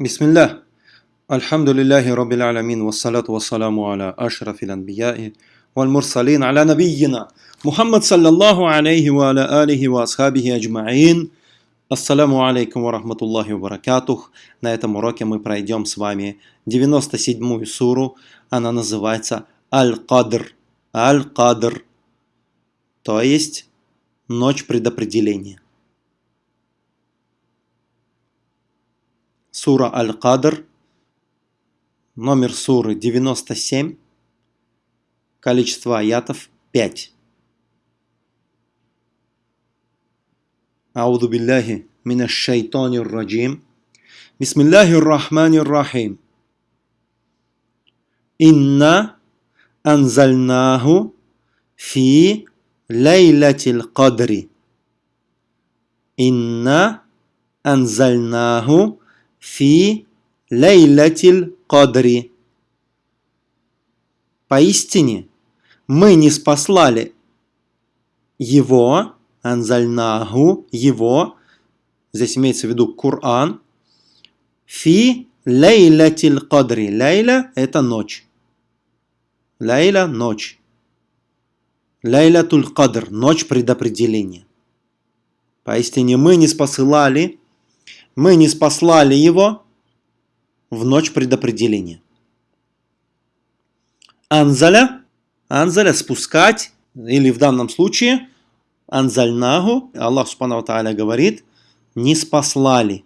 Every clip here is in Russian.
بسم الله الحمد لله رب العالمين والصلاة والسلام على أشرف الأنبياء والمرسلين على نبينا محمد صلى الله عليه وعلى آله وأصحابه أجمعين Ассаламу алейкум ва рахматуллахи ва баракатух. На этом уроке мы пройдем с вами 97-ю суру. Она называется Аль-Кадр. Аль-Кадр. То есть ночь предопределения. Сура Аль-Кадр. Номер суры 97. Количество аятов 5. أعوذ بالله من الشيطان الرجيم بسم الله الرحمن الرحيم إنا أنزلناه في ليلة القدر إنا أنزلناه фи лейлятиль кадри. Поистине, мы не спаслали его, анзальнагу, его, здесь имеется в виду Коран, фи лейлятиль кадри. Лейля – это ночь. Лейля – ночь. Лейля туль кадр – ночь предопределения. Поистине мы не спосылали мы не спаслали его в ночь предопределения. Анзаля, анзаля – спускать, или в данном случае – анзальнаху, Аллах Субхану Тааля говорит, не спаслали.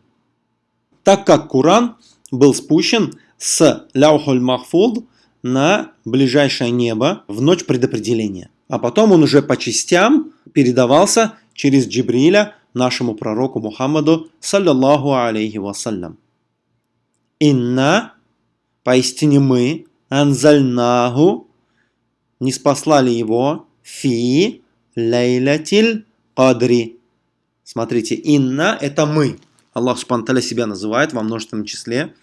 Так как Куран был спущен с Ляухуль Махфуд на ближайшее небо в ночь предопределения. А потом он уже по частям передавался через Джибриля нашему пророку Мухаммаду, саллиллаху алейхи вассалям. Инна, поистине мы, анзальнаху, не спаслали его, фи, Лейлятиль Кадри. Смотрите, инна – это мы. Аллах Субтитры себя называет во множественном числе.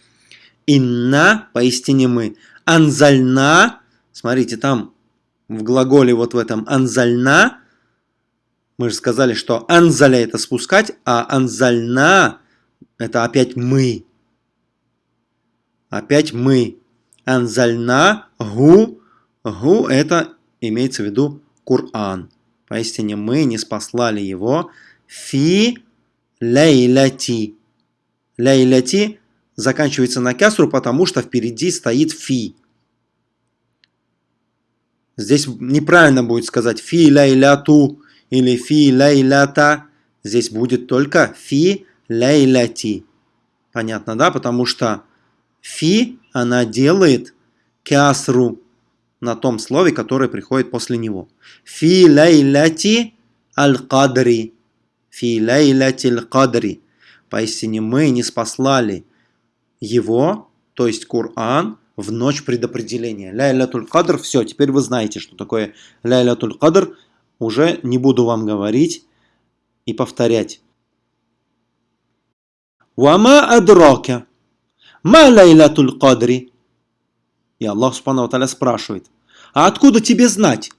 Инна – поистине мы. Анзальна – смотрите, там в глаголе вот в этом анзальна мы же сказали, что анзаля – это спускать, а анзальна – это опять мы. Опять мы. Анзальна гу. Гу – это имеется в виду Коран. Поистине мы не спаслали его фи лейляти. Лейляти заканчивается на кясру, потому что впереди стоит фи. Здесь неправильно будет сказать фи лейляту или фи лейлята. Здесь будет только фи лейляти. Понятно, да? Потому что фи она делает кясру на том слове, которое приходит после него. Фи лейляти аль-кадри. Фи лейляти аль-кадри. Поистине мы не спаслали его, то есть Коран, в ночь предопределения. Ляйлятуль кадр, все, теперь вы знаете, что такое ляйлятуль кадр. Уже не буду вам говорить и повторять. Вама адрака. Ма ляйлятуль кадри. И Аллах Субхану Таля спрашивает, а откуда тебе знать?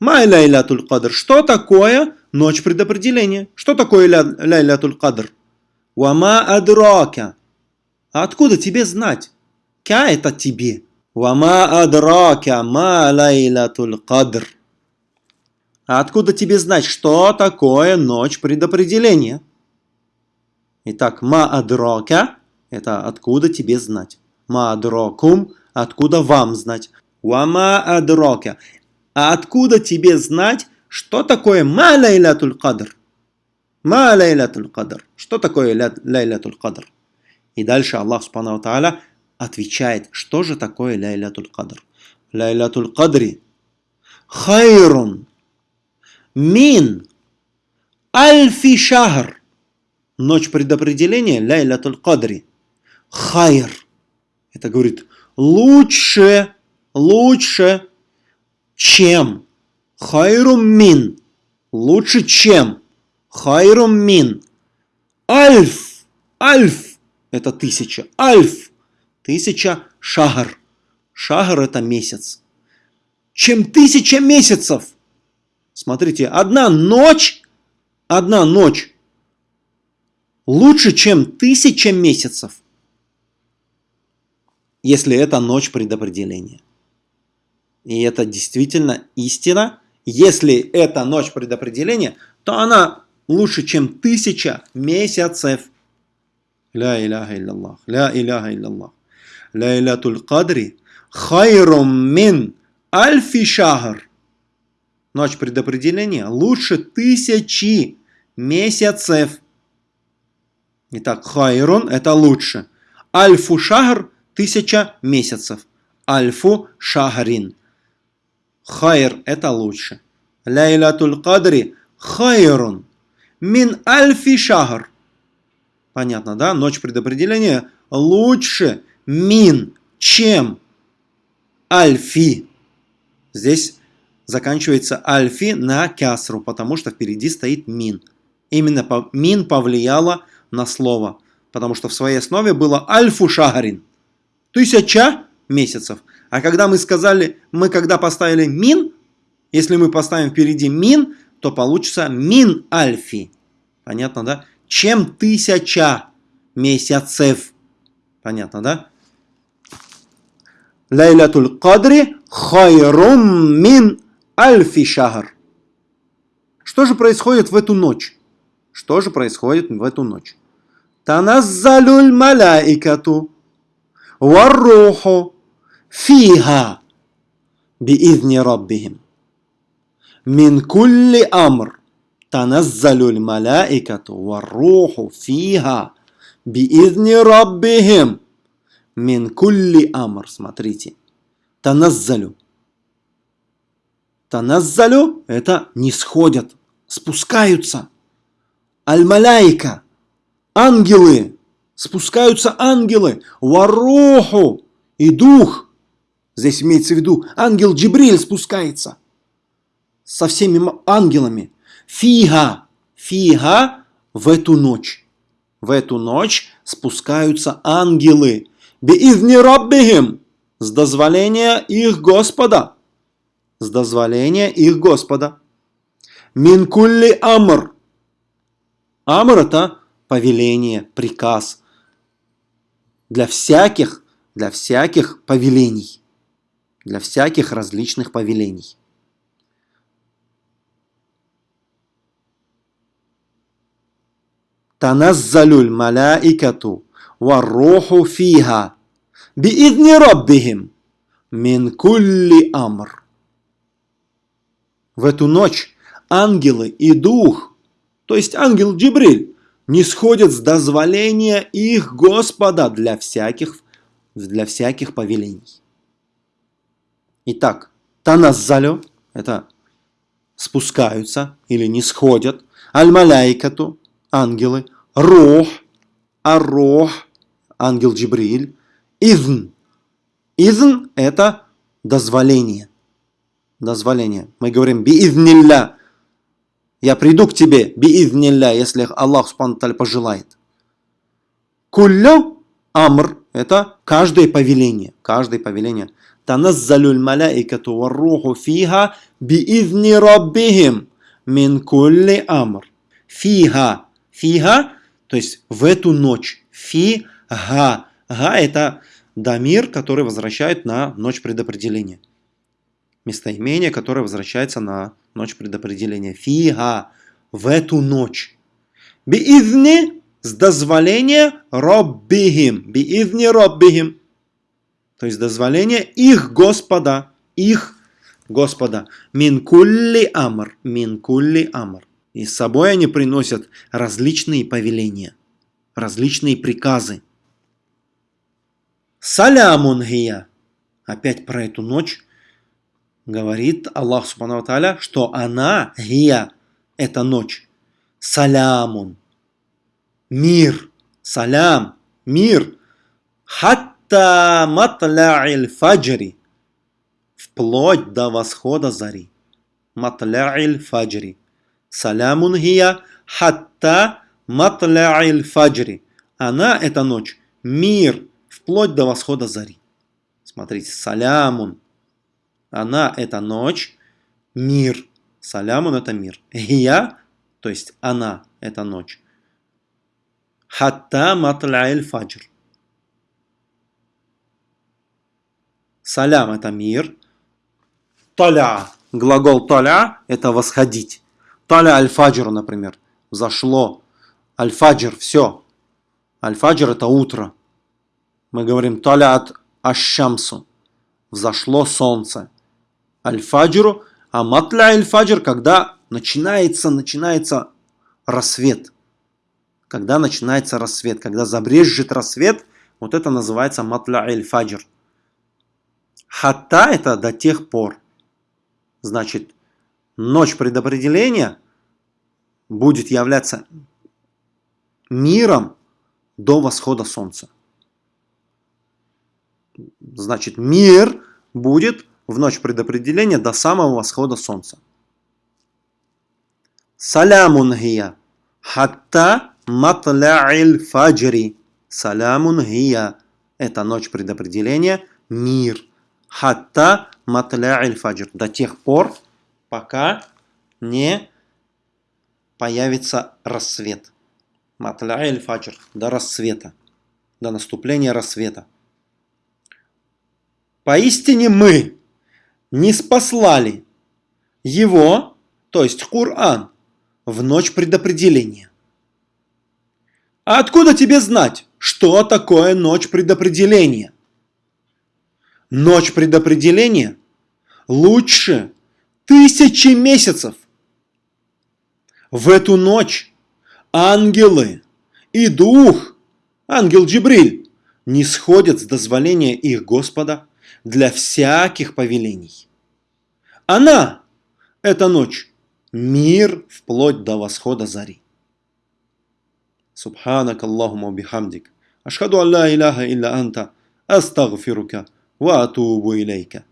Май ляйлятуль кадр. Что такое ночь предопределения? Что такое ля, ляйлятуль кадр? Вама адрака. А откуда тебе знать? Ка это тебе. Вама адрака ма ляйлятуль кадр. А откуда тебе знать, что такое ночь предопределения? Итак, ма адрака – это откуда тебе знать. Ма адракум – откуда вам знать. Уама адрока. А откуда тебе знать, что такое ма лайлятуль кадр? Ма лайлятуль кадр. Что такое лайлятуль кадр? И дальше Аллах Субхану Тааля отвечает, что же такое ляйлятуль кадр. Ляйлятуль кадри хайрун мин альфи шахр. Ночь предопределения ляйлятуль кадри. Хайр. Это говорит лучше лучше, чем. Хайрум мин. Лучше, чем. Хайрум мин. Альф. Альф. Это тысяча. Альф. Тысяча шагар. Шагар это месяц. Чем тысяча месяцев. Смотрите, одна ночь, одна ночь лучше, чем тысяча месяцев. если это ночь предопределения. И это действительно истина. Если это ночь предопределения, то она лучше, чем тысяча месяцев. Ля иляха илляллах, ля иляха илляллах. Ля илятуль кадри хайрум мин альфи шахр. Ночь предопределения лучше тысячи месяцев. Итак, хайрун это лучше. Альфу шахр тысяча месяцев. Альфу шахрин. Хайр это лучше. Ляйлатуль кадри хайрун. Мин альфи шахр. Понятно, да? Ночь предопределения лучше мин, чем альфи. Здесь заканчивается альфи на кясру, потому что впереди стоит мин. Именно мин повлияло на слово, потому что в своей основе было альфу шахарин. Тысяча месяцев. А когда мы сказали, мы когда поставили мин, если мы поставим впереди мин, то получится мин альфи. Понятно, да? Чем тысяча месяцев. Понятно, да? Лайлатуль кадри хайрум мин альфи шахар. Что же происходит в эту ночь? Что же происходит в эту ночь? Таназзалюль маляикату варруху фиха биизни раббихим. Мин кулли амр таназзалюль маляикату варруху фиха биизни раббихим. Мин амр. Смотрите. Таназзалю. Таназзалю – это не сходят, спускаются. Аль-Маляйка – ангелы, спускаются ангелы. Варуху и дух. Здесь имеется в виду ангел Джибриль спускается со всеми ангелами. Фига, фига в эту ночь. В эту ночь спускаются ангелы. Биизни раббихим с дозволения их Господа с дозволения их Господа. Минкулли амр. Амр – это повеление, приказ. Для всяких, для всяких повелений. Для всяких различных повелений. Таназзалюль маляикату варруху фиха биидни раббихим мин кулли амр в эту ночь ангелы и дух, то есть ангел Джибриль, не сходят с дозволения их Господа для всяких, для всяких повелений. Итак, таназзалю – это спускаются или не сходят, аль-маляйкату – ангелы, рох, аррох – ангел Джибриль, изн. Изн – это дозволение дозволение. Мы говорим биизнилля. Я приду к тебе биизнилля, если Аллах Субхану пожелает. Куллю амр – это каждое повеление. Каждое повеление. Таназзалюль маляикату варруху фиха биизни раббихим мин кулли амр. Фиха. Фиха, то есть в эту ночь. Фиха. Га – это дамир, который возвращает на ночь предопределения местоимение, которое возвращается на ночь предопределения. Фига в эту ночь. Биизни с дозволения роббихим. Биизни роббихим. То есть дозволение их Господа. Их Господа. Минкулли амр. Минкулли амр. И с собой они приносят различные повеления. Различные приказы. Салямун. Опять про эту ночь говорит Аллах Субхану Тааля, что она, гия, это ночь. Салямун. Мир. Салям. Мир. Хатта матля'иль фаджри. Вплоть до восхода зари. Матля'иль фаджри. Салямун гия. Хатта матля'иль фаджри. Она, это ночь. Мир. Вплоть до восхода зари. Смотрите, салямун. Она – это ночь, мир. Салямун – это мир. Я, то есть она – это ночь. Хатта матла'иль фаджр. Салям – это мир. Таля, глагол таля – это восходить. Таля аль-фаджр, например, взошло. Аль-фаджр – все. Аль-фаджр – это утро. Мы говорим таля от ашшамсу – взошло солнце. Аль-фаджру, а матля аль-фаджр – когда начинается, начинается рассвет. Когда начинается рассвет, когда забрежет рассвет, вот это называется матля аль-фаджр. Хатта – это до тех пор. Значит, ночь предопределения будет являться миром до восхода солнца. Значит, мир будет в ночь предопределения до самого восхода солнца. Салямун гия. Хатта матля'иль фаджри. Салямун гия. Это ночь предопределения, мир. Хатта матля'иль фаджр. До тех пор, пока не появится рассвет. Матля'иль фаджр. До рассвета. До наступления рассвета. Поистине мы не спаслали его, то есть Коран, в ночь предопределения. А откуда тебе знать, что такое ночь предопределения? Ночь предопределения лучше тысячи месяцев. В эту ночь ангелы и дух, ангел Джибриль, не сходят с дозволения их Господа для всяких повелений. Она, эта ночь, мир вплоть до восхода зари. Субханак Аллахума бихамдик. Ашхаду алла иляха илля анта. Астагфирука. Ва атубу илейка.